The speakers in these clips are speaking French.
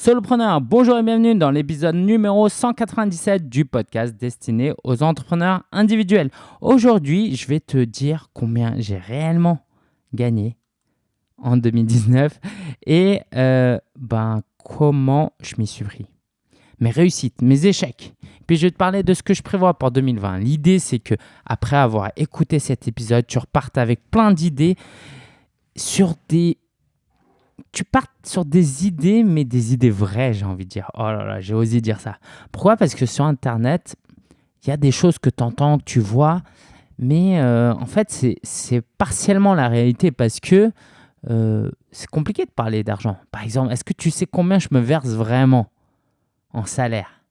Solopreneur, bonjour et bienvenue dans l'épisode numéro 197 du podcast destiné aux entrepreneurs individuels. Aujourd'hui, je vais te dire combien j'ai réellement gagné en 2019 et euh, ben, comment je m'y suis pris. Mes réussites, mes échecs. Puis je vais te parler de ce que je prévois pour 2020. L'idée, c'est que après avoir écouté cet épisode, tu repartes avec plein d'idées sur des tu partes sur des idées, mais des idées vraies, j'ai envie de dire. Oh là là, j'ai osé dire ça. Pourquoi? Parce que sur Internet, il y a des choses que tu entends, que tu vois, mais euh, en fait, c'est partiellement la réalité parce que euh, c'est compliqué de parler d'argent. Par exemple, est-ce que tu sais combien je me verse vraiment en salaire?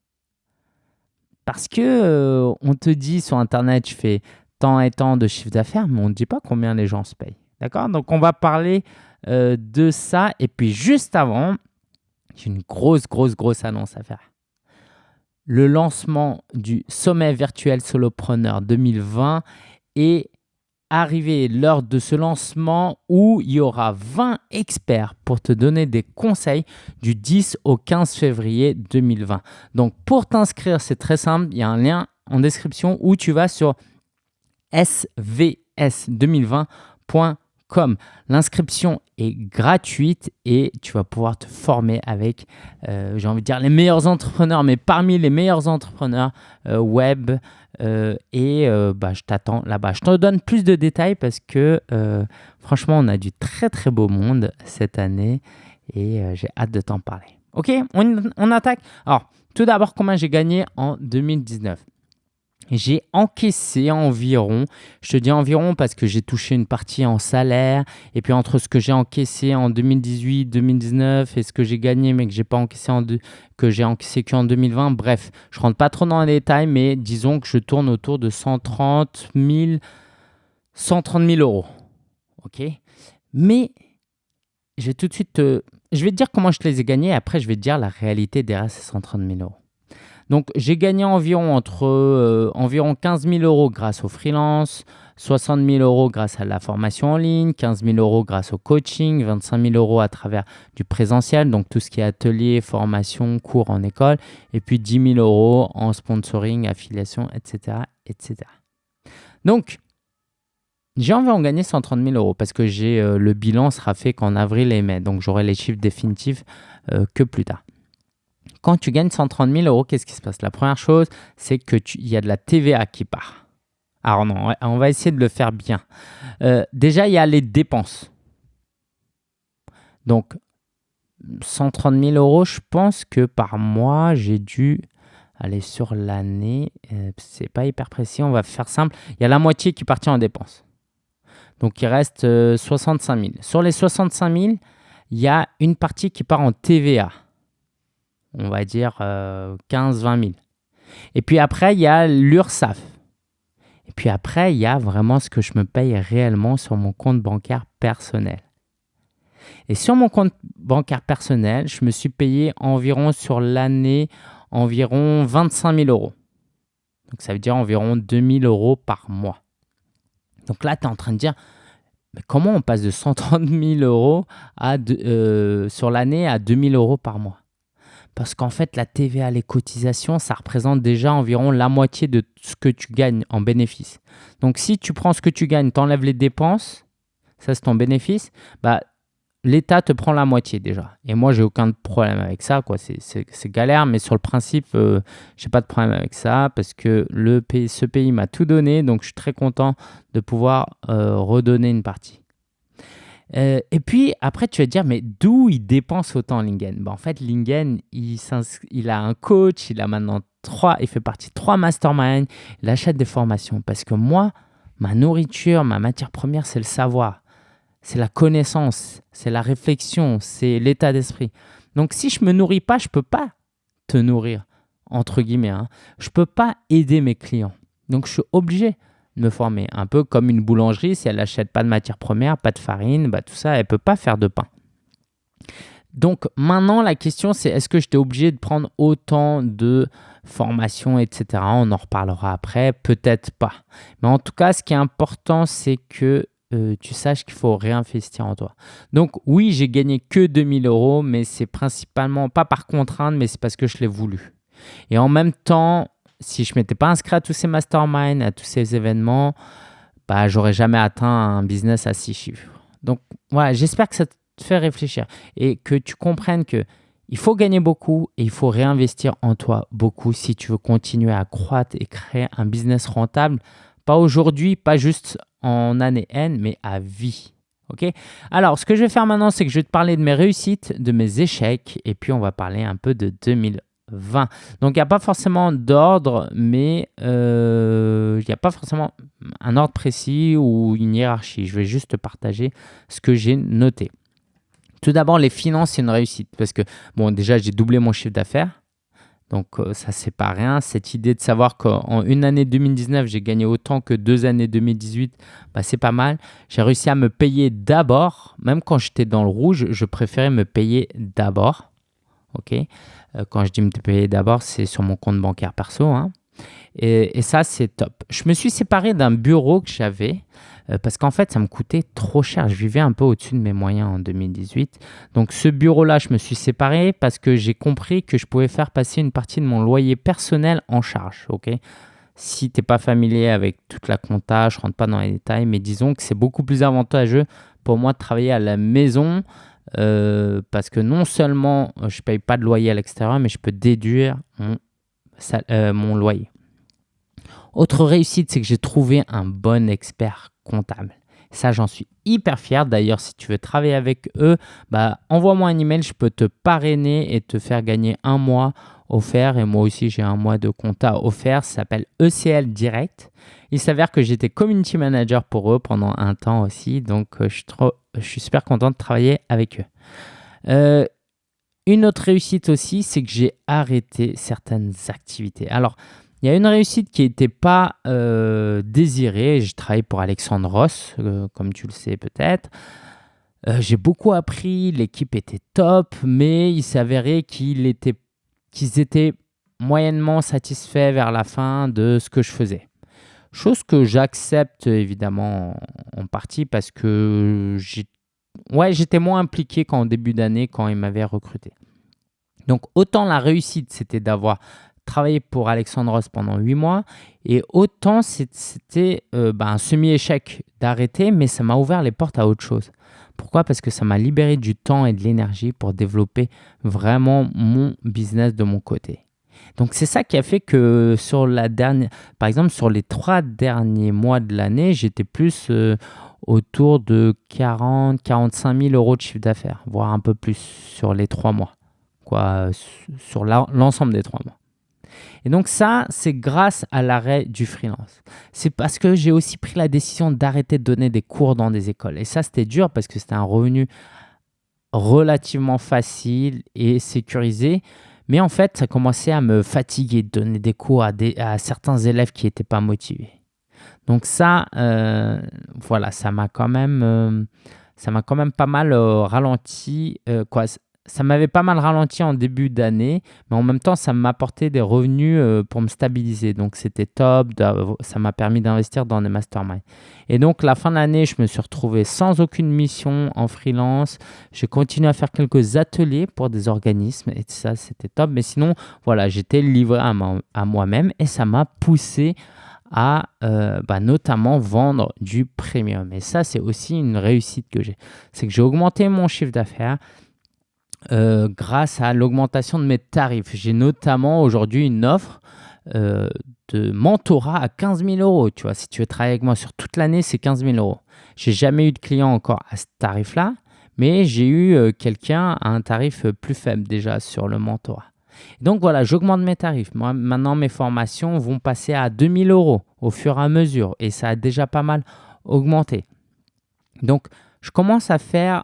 Parce que euh, on te dit sur Internet, je fais tant et tant de chiffre d'affaires, mais on ne dit pas combien les gens se payent. D'accord? Donc, on va parler euh, de ça. Et puis juste avant, j'ai une grosse, grosse, grosse annonce à faire. Le lancement du sommet virtuel solopreneur 2020 est arrivé l'heure de ce lancement où il y aura 20 experts pour te donner des conseils du 10 au 15 février 2020. Donc pour t'inscrire, c'est très simple, il y a un lien en description où tu vas sur svs2020.com comme l'inscription est gratuite et tu vas pouvoir te former avec, euh, j'ai envie de dire, les meilleurs entrepreneurs, mais parmi les meilleurs entrepreneurs euh, web. Euh, et bah, je t'attends là-bas. Je te donne plus de détails parce que franchement, on a du très très beau monde cette année et j'ai hâte de t'en parler. Ok, on, on attaque. Alors, tout d'abord, combien j'ai gagné en 2019 j'ai encaissé environ, je te dis environ parce que j'ai touché une partie en salaire, et puis entre ce que j'ai encaissé en 2018, 2019 et ce que j'ai gagné mais que j'ai pas encaissé en que j'ai encaissé qu'en 2020, bref, je rentre pas trop dans les détails, mais disons que je tourne autour de 130 000, 130 000 euros. Ok? Mais je vais tout de suite te, je vais te dire comment je les ai gagnés, après je vais te dire la réalité derrière ces 130 000 euros. Donc j'ai gagné environ, entre, euh, environ 15 000 euros grâce au freelance, 60 000 euros grâce à la formation en ligne, 15 000 euros grâce au coaching, 25 000 euros à travers du présentiel, donc tout ce qui est atelier, formation, cours en école, et puis 10 000 euros en sponsoring, affiliation, etc. etc. Donc, j'ai envie d'en gagner 130 000 euros parce que j'ai euh, le bilan sera fait qu'en avril et mai, donc j'aurai les chiffres définitifs euh, que plus tard quand tu gagnes 130 000 euros, qu'est-ce qui se passe? La première chose, c'est qu'il y a de la TVA qui part. Alors non, on va essayer de le faire bien. Euh, déjà, il y a les dépenses. Donc, 130 000 euros, je pense que par mois, j'ai dû aller sur l'année. Euh, c'est pas hyper précis, on va faire simple. Il y a la moitié qui partit en dépenses. Donc, il reste 65 euh, 000. Sur les 65 000, il y a une partie qui part en TVA on va dire 15-20 euh, 000. Et puis après, il y a l'URSAF. Et puis après, il y a vraiment ce que je me paye réellement sur mon compte bancaire personnel. Et sur mon compte bancaire personnel, je me suis payé environ sur l'année environ 25 000 euros. Donc ça veut dire environ 2 000 euros par mois. Donc là, tu es en train de dire, mais comment on passe de 130 000 euros euh, sur l'année à 2 000 euros par mois? Parce qu'en fait, la TVA, les cotisations, ça représente déjà environ la moitié de ce que tu gagnes en bénéfice. Donc, si tu prends ce que tu gagnes, tu enlèves les dépenses, ça c'est ton bénéfice, bah, l'État te prend la moitié déjà. Et moi, j'ai aucun problème avec ça. quoi. C'est galère, mais sur le principe, euh, je n'ai pas de problème avec ça parce que le pays, ce pays m'a tout donné. Donc, je suis très content de pouvoir euh, redonner une partie. Euh, et puis après, tu vas te dire, mais d'où il dépense autant Lingen? Ben, En fait, Lingen, il, a un coach, il a maintenant trois, il fait partie de trois masterminds, il achète des formations. Parce que moi, ma nourriture, ma matière première, c'est le savoir, c'est la connaissance, c'est la réflexion, c'est l'état d'esprit. Donc si je me nourris pas, je peux pas te nourrir, entre guillemets. Hein. Je peux pas aider mes clients. Donc je suis obligé me former. Un peu comme une boulangerie, si elle n'achète pas de matière première, pas de farine, bah, tout ça, elle ne peut pas faire de pain. Donc maintenant, la question, c'est est-ce que j'étais obligé de prendre autant de formations, etc. On en reparlera après, peut-être pas. Mais en tout cas, ce qui est important, c'est que euh, tu saches qu'il faut réinvestir en toi. Donc oui, j'ai gagné que 2000 euros, mais c'est principalement pas par contrainte, mais c'est parce que je l'ai voulu. Et en même temps, si je m'étais pas inscrit à tous ces masterminds, à tous ces événements, bah, j'aurais jamais atteint un business à six chiffres. Donc voilà, j'espère que ça te fait réfléchir et que tu comprennes que il faut gagner beaucoup et il faut réinvestir en toi beaucoup si tu veux continuer à croître et créer un business rentable. Pas aujourd'hui, pas juste en année N, mais à vie. Ok? Alors, ce que je vais faire maintenant, c'est que je vais te parler de mes réussites, de mes échecs, et puis on va parler un peu de 2020. Donc, il n'y a pas forcément d'ordre, mais euh, il n'y a pas forcément un ordre précis ou une hiérarchie. Je vais juste te partager ce que j'ai noté. Tout d'abord, les finances, c'est une réussite parce que, bon, déjà, j'ai doublé mon chiffre d'affaires. Donc, euh, ça, c'est pas rien. Cette idée de savoir qu'en une année 2019, j'ai gagné autant que deux années 2018, bah, c'est pas mal. J'ai réussi à me payer d'abord. Même quand j'étais dans le rouge, je préférais me payer d'abord. OK? Euh, Quand je dis me payer d'abord, c'est sur mon compte bancaire perso. Hein. Et, ça, c'est top. Je me suis séparé d'un bureau que j'avais euh, parce qu'en fait, ça me coûtait trop cher. Je vivais un peu au-dessus de mes moyens en 2018. Donc, ce bureau-là, je me suis séparé parce que j'ai compris que je pouvais faire passer une partie de mon loyer personnel en charge. ok? Si tu n'es pas familier avec toute la compta, je ne rentre pas dans les détails, mais disons que c'est beaucoup plus avantageux pour moi de travailler à la maison euh, parce que non seulement euh, je ne paye pas de loyer à l'extérieur, mais je peux déduire mon, mon loyer. Autre réussite, c'est que j'ai trouvé un bon expert comptable. Ça, j'en suis hyper fier. D'ailleurs, si tu veux travailler avec eux, bah, envoie-moi un email. Je peux te parrainer et te faire gagner un mois offert. Et moi aussi, j'ai un mois de compta offert. Ça s'appelle ECL Direct. Il s'avère que j'étais community manager pour eux pendant un temps aussi. Donc, euh, je, suis super content de travailler avec eux. Euh, une autre réussite aussi, c'est que j'ai arrêté certaines activités. Alors, il y a une réussite qui n'était pas euh, désirée. Je travaille pour Alexandre Ross, comme tu le sais peut-être. J'ai beaucoup appris, l'équipe était top, mais il s'avérait qu'ils étaient, qu'ils étaient moyennement satisfaits vers la fin de ce que je faisais. Chose que j'accepte évidemment en, partie parce que ouais, j'étais moins impliqué qu'en début d'année quand ils m'avaient recruté. Donc autant la réussite, c'était d'avoir travaillé pour Alexandre Ross pendant huit mois et autant c'était euh, bah, un semi-échec d'arrêter, mais ça m'a ouvert les portes à autre chose. Pourquoi? Parce que ça m'a libéré du temps et de l'énergie pour développer vraiment mon business de mon côté. Donc c'est ça qui a fait que sur la dernière, par exemple sur les trois derniers mois de l'année, j'étais plus euh, autour de 40, 45 000 euros de chiffre d'affaires, voire un peu plus sur les trois mois, quoi, sur l'ensemble des trois mois. Et donc ça, c'est grâce à l'arrêt du freelance. C'est parce que j'ai aussi pris la décision d'arrêter de donner des cours dans des écoles. Et ça, c'était dur parce que c'était un revenu relativement facile et sécurisé. Mais en fait, ça commençait à me fatiguer de donner des cours à, certains élèves qui n'étaient pas motivés. Donc ça, euh, voilà, ça m'a quand même... Euh, ça m'a quand même pas mal euh, ralenti. quoi, ça m'avait pas mal ralenti en début d'année, mais en même temps, ça m'apportait des revenus euh, pour me stabiliser. Donc, c'était top. Ça m'a permis d'investir dans des masterminds. Et donc, la fin de l'année, je me suis retrouvé sans aucune mission en freelance. J'ai continué à faire quelques ateliers pour des organismes et ça, c'était top. Mais sinon, voilà, j'étais livré à, moi-même et ça m'a poussé à euh, bah, notamment vendre du premium. Et ça, c'est aussi une réussite que j'ai. C'est que j'ai augmenté mon chiffre d'affaires euh, grâce à l'augmentation de mes tarifs. J'ai notamment aujourd'hui une offre euh, de mentorat à 15 000 euros. Tu vois, si tu veux travailler avec moi sur toute l'année, c'est 15 000 euros. J'ai jamais eu de client encore à ce tarif-là, mais j'ai eu euh, quelqu'un à un tarif plus faible déjà sur le mentorat. Donc voilà, j'augmente mes tarifs. Moi, maintenant, mes formations vont passer à 2000 euros au fur et à mesure et ça a déjà pas mal augmenté. Donc, je commence à faire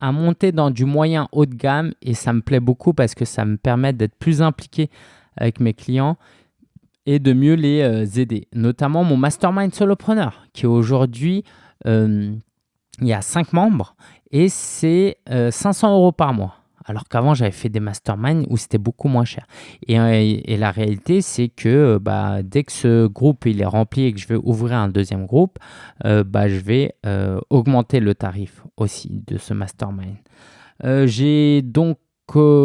à monter dans du moyen haut de gamme et ça me plaît beaucoup parce que ça me permet d'être plus impliqué avec mes clients et de mieux les euh, aider. Notamment mon mastermind solopreneur qui aujourd'hui, euh, il y a 5 membres et c'est 500 euh, euros par mois. Alors qu'avant, j'avais fait des masterminds où c'était beaucoup moins cher. Et, la réalité, c'est que bah, dès que ce groupe est rempli et que je vais ouvrir un deuxième groupe, bah, je vais augmenter le tarif aussi de ce mastermind. J'ai donc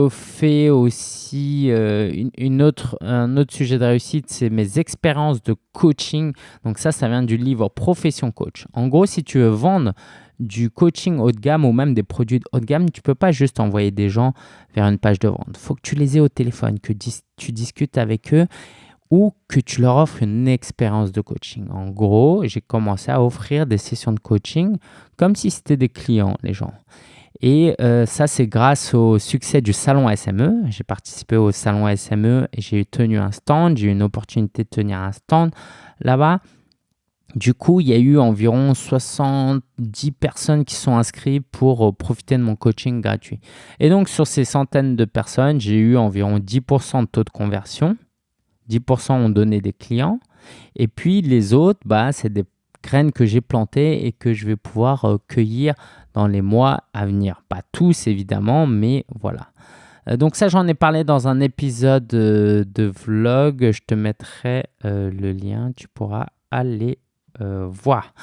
fait aussi euh, une, autre, un autre sujet de réussite, c'est mes expériences de coaching. Donc ça, ça vient du livre Profession Coach. En gros, si tu veux vendre du coaching haut de gamme ou même des produits haut de gamme, tu peux pas juste envoyer des gens vers une page de vente. Il faut que tu les aies au téléphone, que tu discutes avec eux ou que tu leur offres une expérience de coaching. En gros, j'ai commencé à offrir des sessions de coaching comme si c'était des clients, les gens. Et euh, ça, c'est grâce au succès du salon SME. J'ai participé au salon SME et j'ai tenu un stand. J'ai eu une opportunité de tenir un stand là-bas. Du coup, il y a eu environ 70 personnes qui sont inscrites pour euh, profiter de mon coaching gratuit. Et donc, sur ces centaines de personnes, j'ai eu environ 10% de taux de conversion. 10% ont donné des clients. Et puis, les autres, bah, c'est des graines que j'ai plantées et que je vais pouvoir euh, cueillir dans les mois à venir. Pas tous évidemment, mais voilà. Euh, donc ça, j'en ai parlé dans un épisode euh, de vlog. Je te mettrai le lien, tu pourras aller voir.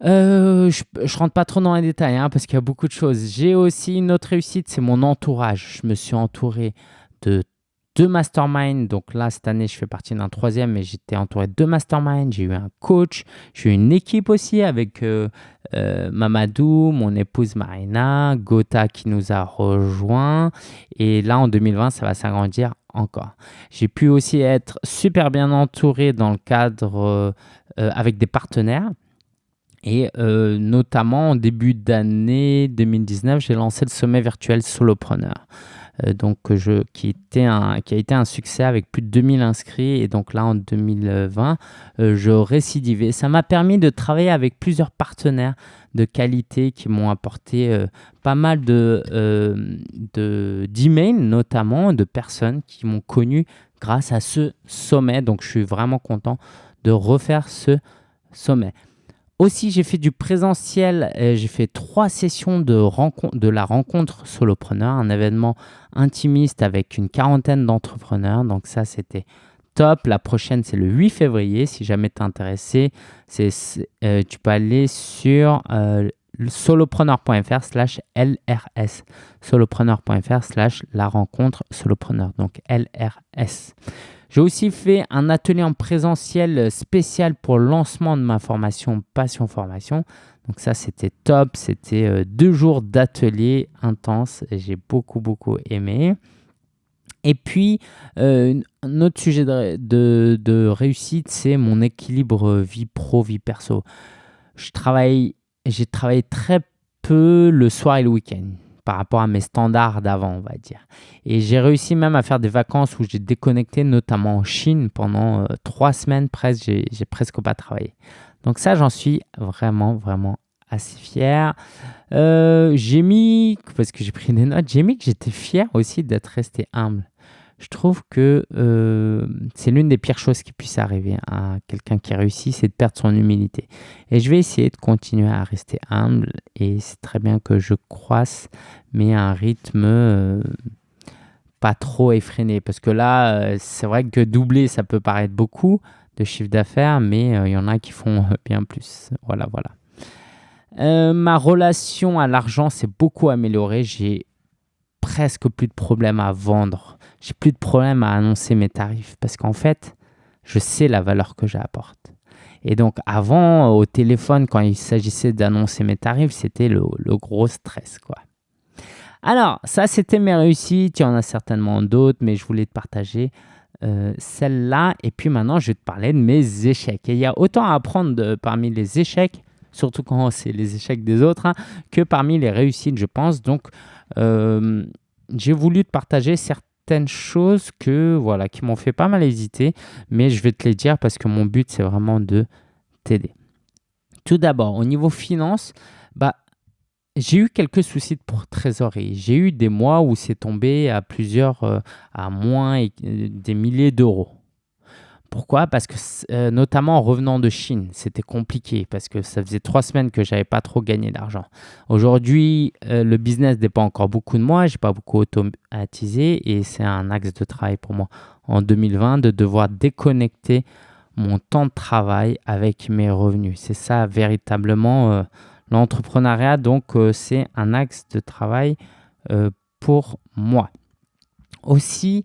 je, rentre pas trop dans les détails hein, parce qu'il y a beaucoup de choses. J'ai aussi une autre réussite, c'est mon entourage. Je me suis entouré de deux masterminds. Donc là, cette année, je fais partie d'un troisième, mais j'étais entouré de deux masterminds. J'ai eu un coach, j'ai eu une équipe aussi avec euh, euh, Mamadou, mon épouse Marina, Gotha qui nous a rejoint. Et là, en 2020, ça va s'agrandir encore. J'ai pu aussi être super bien entouré dans le cadre euh, avec des partenaires. Et notamment en début d'année 2019, j'ai lancé le sommet virtuel Solopreneur. Euh, donc je, qui, était un, qui a été un succès avec plus de 2000 inscrits. Et donc là, en 2020, euh, je récidivais. Ça m'a permis de travailler avec plusieurs partenaires de qualité qui m'ont apporté euh, pas mal de, d'emails, notamment de personnes qui m'ont connu grâce à ce sommet. Donc je suis vraiment content de refaire ce sommet. Aussi, j'ai fait du présentiel. J'ai fait trois sessions de la rencontre solopreneur, un événement intimiste avec une quarantaine d'entrepreneurs. Donc ça, c'était top. La prochaine, c'est le 8 février. Si jamais tu es intéressé, euh, tu peux aller sur euh, solopreneur.fr slash LRS. Solopreneur.fr slash la rencontre solopreneur. Donc LRS. J'ai aussi fait un atelier en présentiel spécial pour le lancement de ma formation Passion Formation. Donc ça, c'était top. C'était euh, deux jours d'atelier intense. J'ai beaucoup, beaucoup aimé. Et puis, euh, un autre sujet de, réussite, c'est mon équilibre vie pro, vie perso. J'ai travaillé très peu le soir et le week-end par rapport à mes standards d'avant, on va dire. Et j'ai réussi même à faire des vacances où j'ai déconnecté, notamment en Chine, pendant euh, trois semaines presque, j'ai presque pas travaillé. Donc ça, j'en suis vraiment, vraiment assez fier. Euh, j'ai mis, parce que j'ai pris des notes, j'ai mis que j'étais fier aussi d'être resté humble je trouve que euh, c'est l'une des pires choses qui puisse arriver à quelqu'un qui réussit, c'est de perdre son humilité. Et je vais essayer de continuer à rester humble et c'est très bien que je croisse, mais à un rythme euh, pas trop effréné. Parce que là, euh, c'est vrai que doubler, ça peut paraître beaucoup de chiffre d'affaires, mais il y en a qui font bien plus. Voilà, voilà. ma relation à l'argent s'est beaucoup améliorée. J'ai presque plus de problèmes à vendre j'ai plus de problème à annoncer mes tarifs parce qu'en fait, je sais la valeur que j'apporte. Et donc avant, au téléphone, quand il s'agissait d'annoncer mes tarifs, c'était le, gros stress. quoi. Alors, ça, c'était mes réussites. Il y en a certainement d'autres, mais je voulais te partager euh, celle-là. Et puis maintenant, je vais te parler de mes échecs. Et il y a autant à apprendre parmi les échecs, surtout quand c'est les échecs des autres, hein, que parmi les réussites, je pense. Donc, euh, j'ai voulu te partager certains choses que voilà qui m'ont fait pas mal hésiter, mais je vais te les dire parce que mon but c'est vraiment de t'aider. Tout d'abord, au niveau finance, bah j'ai eu quelques soucis de trésorerie. J'ai eu des mois où c'est tombé à plusieurs, euh, à moins euh, des milliers d'euros. Pourquoi? Parce que, euh, notamment en revenant de Chine, c'était compliqué parce que ça faisait trois semaines que j'avais pas trop gagné d'argent. Aujourd'hui, euh, le business dépend encore beaucoup de moi, j'ai pas beaucoup automatisé et c'est un axe de travail pour moi en 2020 de devoir déconnecter mon temps de travail avec mes revenus. C'est ça véritablement euh, l'entrepreneuriat, donc c'est un axe de travail pour moi. Aussi,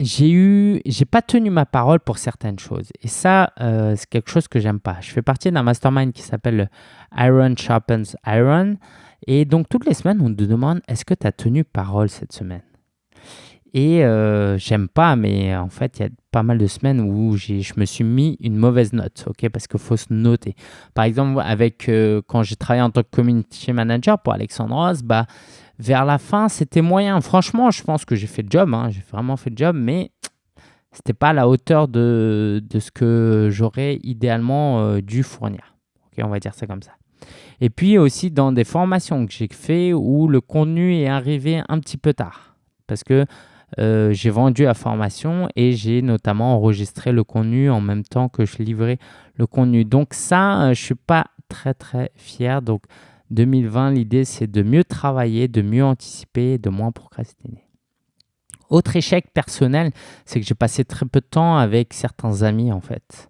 j'ai eu, j'ai pas tenu ma parole pour certaines choses. Et ça, euh, c'est quelque chose que j'aime pas. Je fais partie d'un mastermind qui s'appelle Iron Sharpens Iron. Et donc, toutes les semaines, on te demande est-ce que tu as tenu parole cette semaine? Et euh, j'aime pas, mais en fait, il y a pas mal de semaines où je me suis mis une mauvaise note, ok? Parce qu'il faut se noter. Par exemple, avec, euh, quand j'ai travaillé en tant que community manager pour Alexandre Ross, bah, vers la fin, c'était moyen. Franchement, je pense que j'ai fait le job. Hein. J'ai vraiment fait le job, mais c'était pas à la hauteur de, de ce que j'aurais idéalement euh, dû fournir. On va dire ça comme ça. Et puis aussi dans des formations que j'ai fait où le contenu est arrivé un petit peu tard. Parce que euh, j'ai vendu la formation et j'ai notamment enregistré le contenu en même temps que je livrais le contenu. Donc ça, euh, je suis pas très très fier. Donc 2020, l'idée, c'est de mieux travailler, de mieux anticiper, de moins procrastiner. Autre échec personnel, c'est que j'ai passé très peu de temps avec certains amis, en fait.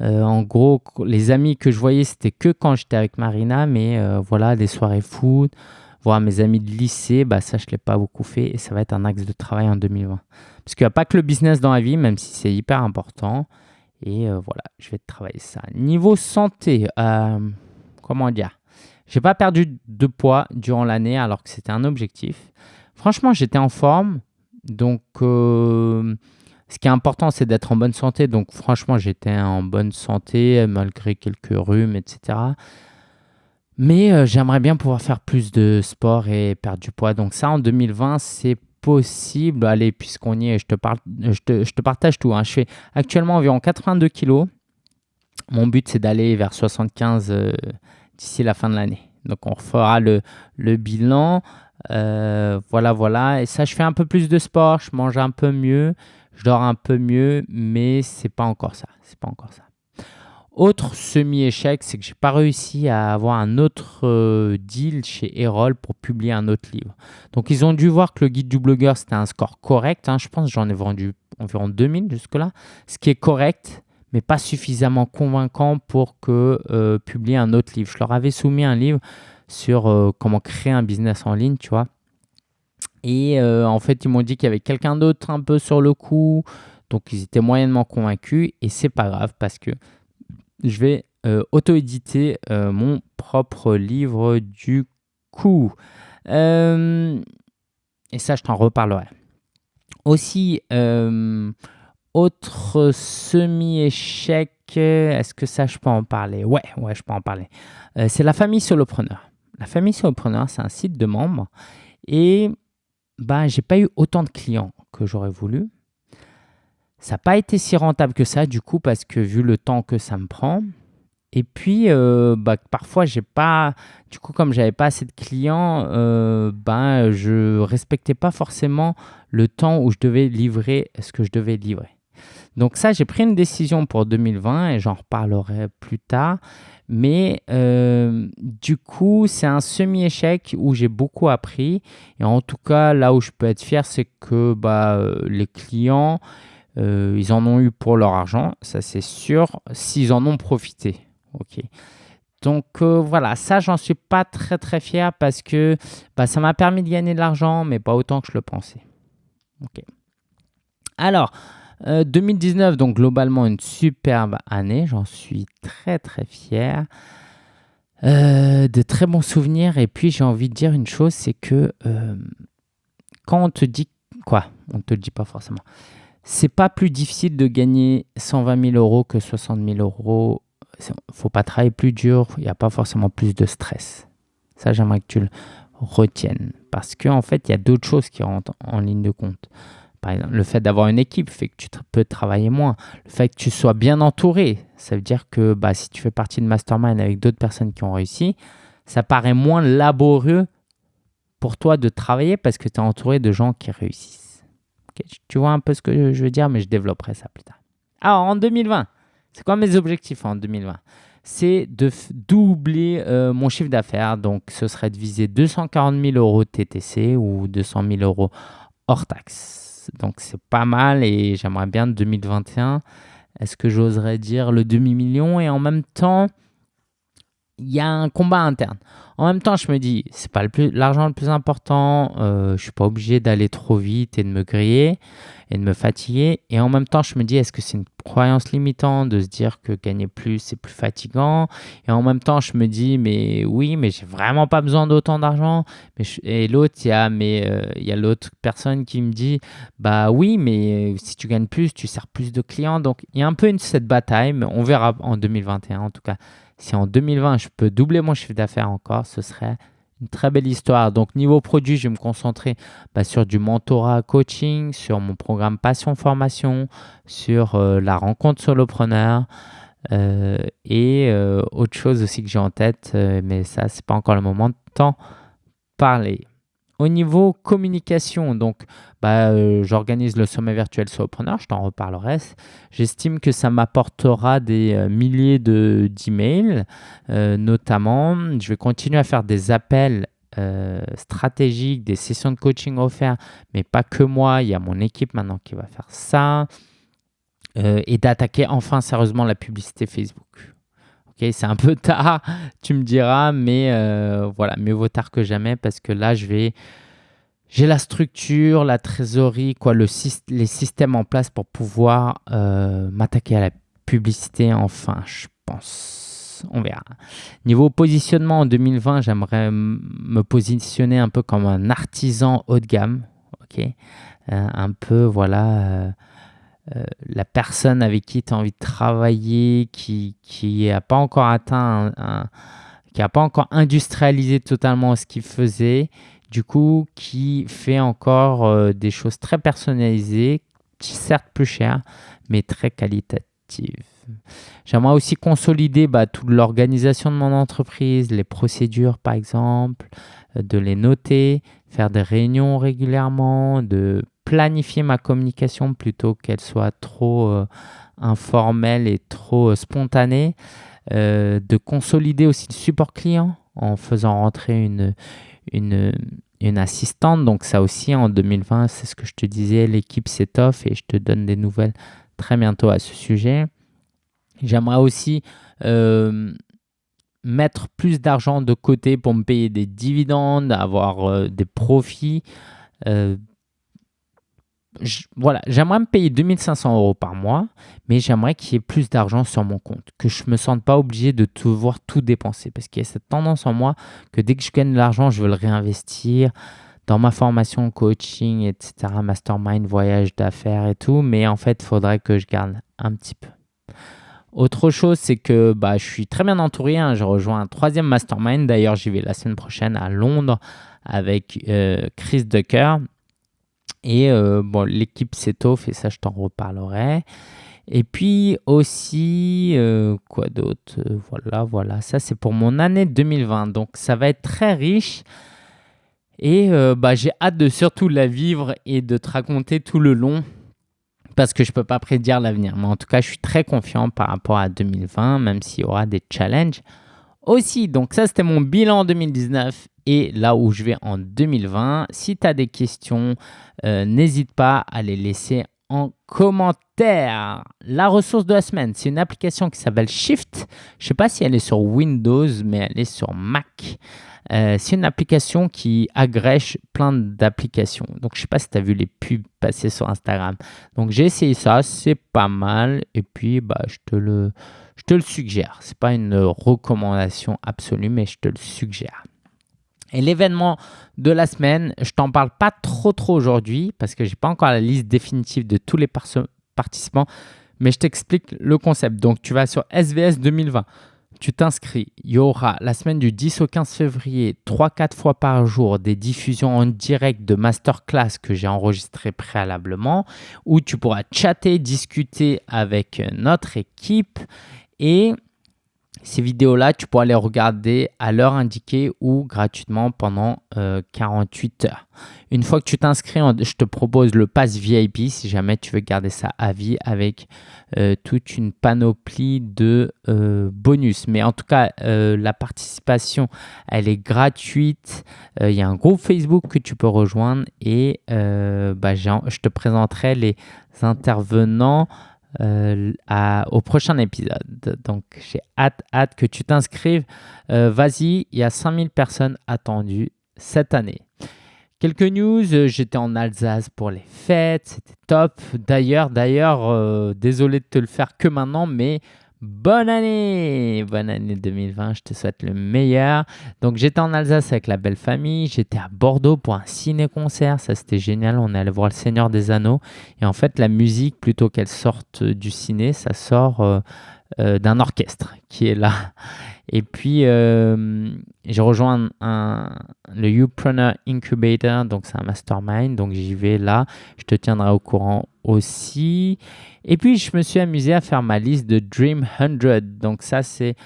Euh, en gros, les amis que je voyais, c'était que quand j'étais avec Marina, mais euh, voilà, des soirées foot, voir mes amis de lycée, bah ça, je ne l'ai pas beaucoup fait et ça va être un axe de travail en 2020. Parce qu'il n'y a pas que le business dans la vie, même si c'est hyper important. Et euh, voilà, je vais travailler ça. Niveau santé, comment dire? J'ai pas perdu de poids durant l'année alors que c'était un objectif. Franchement, j'étais en forme. Donc, euh, ce qui est important, c'est d'être en bonne santé. Donc, franchement, j'étais en bonne santé malgré quelques rhumes, etc. Mais euh, j'aimerais bien pouvoir faire plus de sport et perdre du poids. Donc, ça, en 2020, c'est possible. Allez, puisqu'on y est, je te, parle, je te, partage tout. Hein. Je fais actuellement environ 82 kilos. Mon but, c'est d'aller vers 75 d'ici la fin de l'année. Donc on fera le, le bilan. Euh, voilà, voilà. Et ça, je fais un peu plus de sport, je mange un peu mieux, je dors un peu mieux, mais c'est pas encore ça. C'est pas encore ça. Autre semi-échec, c'est que j'ai pas réussi à avoir un autre euh, deal chez Erol pour publier un autre livre. Donc ils ont dû voir que le guide du blogueur c'était un score correct. Hein. Je pense j'en ai vendu environ 2000 jusque-là, ce qui est correct mais pas suffisamment convaincant pour que euh, publier un autre livre. Je leur avais soumis un livre sur euh, comment créer un business en ligne, tu vois. Et euh, en fait, ils m'ont dit qu'il y avait quelqu'un d'autre un peu sur le coup. Donc, ils étaient moyennement convaincus. Et c'est pas grave parce que je vais auto-éditer mon propre livre du coup. et ça, je t'en reparlerai. Aussi, autre semi-échec, est-ce que ça, je peux en parler? Ouais, ouais, je peux en parler. Euh, c'est la famille solopreneur. La famille solopreneur, c'est un site de membres et bah, j'ai pas eu autant de clients que j'aurais voulu. Ça n'a pas été si rentable que ça, du coup, parce que vu le temps que ça me prend. Et puis, euh, bah, parfois, j'ai pas, du coup, comme j'avais pas assez de clients, euh, bah, je respectais pas forcément le temps où je devais livrer ce que je devais livrer. Donc ça, j'ai pris une décision pour 2020 et j'en reparlerai plus tard. Mais euh, du coup, c'est un semi-échec où j'ai beaucoup appris. Et en tout cas, là où je peux être fier, c'est que bah, euh, les clients, euh, ils en ont eu pour leur argent, ça c'est sûr, s'ils en ont profité. Donc voilà, ça j'en suis pas très très fier parce que bah, ça m'a permis de gagner de l'argent, mais pas autant que je le pensais. Alors, 2019, euh, donc globalement une superbe année, j'en suis très très fier. Euh, de très bons souvenirs et puis j'ai envie de dire une chose, c'est que euh, quand on te dit quoi, on ne te le dit pas forcément, c'est pas plus difficile de gagner 120 000 euros que 60 000 euros. Faut pas travailler plus dur, il n'y a pas forcément plus de stress. Ça, j'aimerais que tu le retiennes parce qu'en en fait, il y a d'autres choses qui rentrent en ligne de compte. Par exemple, le fait d'avoir une équipe fait que tu peux travailler moins. Le fait que tu sois bien entouré, ça veut dire que bah, si tu fais partie de mastermind avec d'autres personnes qui ont réussi, ça paraît moins laborieux pour toi de travailler parce que tu es entouré de gens qui réussissent. Tu vois un peu ce que je veux dire, mais je développerai ça plus tard. Alors, en 2020, c'est quoi mes objectifs en 2020 C'est de doubler euh, mon chiffre d'affaires. Donc, ce serait de viser 240 000 euros TTC ou 200 000 euros hors taxe. Donc, c'est pas mal et j'aimerais bien 2021. Est-ce que j'oserais dire le demi-million Et en même temps, il y a un combat interne. En même temps, je me dis, c'est pas l'argent le, plus important, euh, je suis pas obligé d'aller trop vite et de me griller et de me fatiguer. Et en même temps, je me dis, est-ce que c'est une croyance limitante de se dire que gagner plus, c'est plus fatigant? Et en même temps, je me dis, mais oui, mais j'ai vraiment pas besoin d'autant d'argent. Et l'autre, il y a, mais, euh, il y a l'autre personne qui me dit, bah oui, mais si tu gagnes plus, tu sers plus de clients. Donc, il y a un peu cette bataille, mais on verra en 2021 en tout cas si en 2020, je peux doubler mon chiffre d'affaires encore, ce serait une très belle histoire. Donc, niveau produit, je vais me concentrer bah, sur du mentorat coaching, sur mon programme Passion Formation, sur euh, la rencontre solopreneur euh, et euh, autre chose aussi que j'ai en tête, mais ça, c'est pas encore le moment de t'en parler. Au niveau communication, donc bah, euh, j'organise le sommet virtuel Solopreneur, je t'en reparlerai. J'estime que ça m'apportera des euh, milliers d'emails, euh, notamment. Je vais continuer à faire des appels stratégiques, des sessions de coaching offertes, mais pas que moi, il y a mon équipe maintenant qui va faire ça. et d'attaquer enfin sérieusement la publicité Facebook c'est un peu tard, tu me diras, mais euh, voilà, mieux vaut tard que jamais parce que là, je vais, j'ai la structure, la trésorerie, quoi, le, les systèmes en place pour pouvoir euh, m'attaquer à la publicité. Enfin, je pense, on verra. Niveau positionnement en 2020, j'aimerais me positionner un peu comme un artisan haut de gamme, ok, euh, un peu, voilà euh, la personne avec qui tu as envie de travailler, qui n'a pas encore atteint, qui n'a pas encore industrialisé totalement ce qu'il faisait, du coup, qui fait encore euh, des choses très personnalisées, certes plus chères, mais très qualitatives. J'aimerais aussi consolider bah, toute l'organisation de mon entreprise, les procédures par exemple, euh, de les noter, faire des réunions régulièrement, de planifier ma communication plutôt qu'elle soit trop euh, informelle et trop euh, spontanée, euh, de consolider aussi le support client en faisant rentrer une, une, une assistante. Donc ça aussi en 2020, c'est ce que je te disais, l'équipe s'étoffe et je te donne des nouvelles très bientôt à ce sujet. J'aimerais aussi mettre plus d'argent de côté pour me payer des dividendes, avoir des profits voilà, j'aimerais me payer 2500 euros par mois, mais j'aimerais qu'il y ait plus d'argent sur mon compte, que je ne me sente pas obligé de tout voir tout dépenser, parce qu'il y a cette tendance en moi que dès que je gagne de l'argent, je veux le réinvestir dans ma formation, coaching, etc., mastermind, voyage d'affaires et tout, mais en fait, il faudrait que je garde un petit peu. Autre chose, c'est que bah, je suis très bien entouré. Hein. Je rejoins un troisième mastermind. D'ailleurs, j'y vais la semaine prochaine à Londres avec euh, Chris Ducker. Et euh, bon, l'équipe s'étoffe et ça, je t'en reparlerai. Et puis aussi, euh, quoi d'autre? Euh, Voilà, voilà, ça c'est pour mon année 2020. Donc ça va être très riche. Et bah, j'ai hâte de surtout la vivre et de te raconter tout le long parce que je ne peux pas prédire l'avenir. Mais en tout cas, je suis très confiant par rapport à 2020, même s'il y aura des challenges aussi. Donc ça, c'était mon bilan 2019 et là où je vais en 2020. Si tu as des questions, euh, n'hésite pas à les laisser en commentaire. La ressource de la semaine, c'est une application qui s'appelle Shift. Je ne sais pas si elle est sur Windows, mais elle est sur Mac. Euh, c'est une application qui agrège plein d'applications. Donc, je ne sais pas si tu as vu les pubs passer sur Instagram. Donc, j'ai essayé ça, c'est pas mal. Et puis, bah, je te le, je te le suggère. Ce n'est pas une recommandation absolue, mais je te le suggère. Et l'événement de la semaine, je t'en parle pas trop trop aujourd'hui parce que j'ai pas encore la liste définitive de tous les participants, mais je t'explique le concept. Donc tu vas sur SVS 2020, tu t'inscris. Il y aura la semaine du 10 au 15 février, 3-4 fois par jour, des diffusions en direct de masterclass que j'ai enregistrées préalablement, où tu pourras chatter, discuter avec notre équipe et ces vidéos-là, tu pourras les regarder à l'heure indiquée ou gratuitement pendant 48 heures. Une fois que tu t'inscris, je te propose le pass VIP si jamais tu veux garder ça à vie avec euh, toute une panoplie de euh, bonus. Mais en tout cas, euh, la participation, elle est gratuite. Il y a un groupe Facebook que tu peux rejoindre et bah, je te présenterai les intervenants au prochain épisode. Donc, j'ai hâte, hâte que tu t'inscrives. Vas-y, il y a 5000 personnes attendues cette année. Quelques news, euh, j'étais en Alsace pour les fêtes, c'était top. D'ailleurs, d'ailleurs, euh, désolé de te le faire que maintenant, mais bonne année Bonne année 2020, je te souhaite le meilleur. Donc j'étais en Alsace avec la belle famille, j'étais à Bordeaux pour un ciné-concert, ça c'était génial, on est allé voir le Seigneur des Anneaux. Et en fait, la musique, plutôt qu'elle sorte du ciné, ça sort euh, d'un orchestre qui est là. Et puis, euh, j'ai rejoint le Upreneur Incubator, donc c'est un mastermind, donc j'y vais là. Je te tiendrai au courant aussi. Et puis, je me suis amusé à faire ma liste de Dream 100. Donc ça, c'est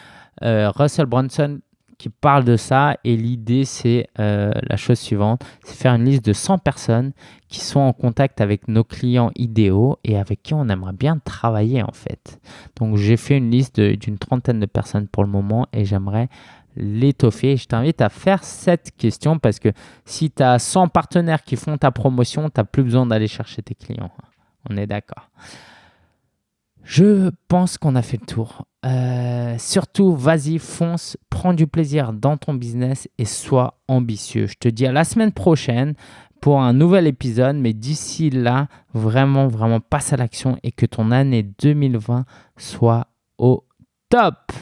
euh, Russell Brunson qui parle de ça et l'idée c'est euh, la chose suivante, c'est faire une liste de 100 personnes qui sont en contact avec nos clients idéaux et avec qui on aimerait bien travailler en fait. Donc j'ai fait une liste d'une trentaine de personnes pour le moment et j'aimerais l'étoffer. Je t'invite à faire cette question parce que si tu as 100 partenaires qui font ta promotion, tu n'as plus besoin d'aller chercher tes clients. On est d'accord. Je pense qu'on a fait le tour. Euh, surtout, vas-y, fonce, prends du plaisir dans ton business et sois ambitieux. Je te dis à la semaine prochaine pour un nouvel épisode, mais d'ici là, vraiment, vraiment passe à l'action et que ton année 2020 soit au top.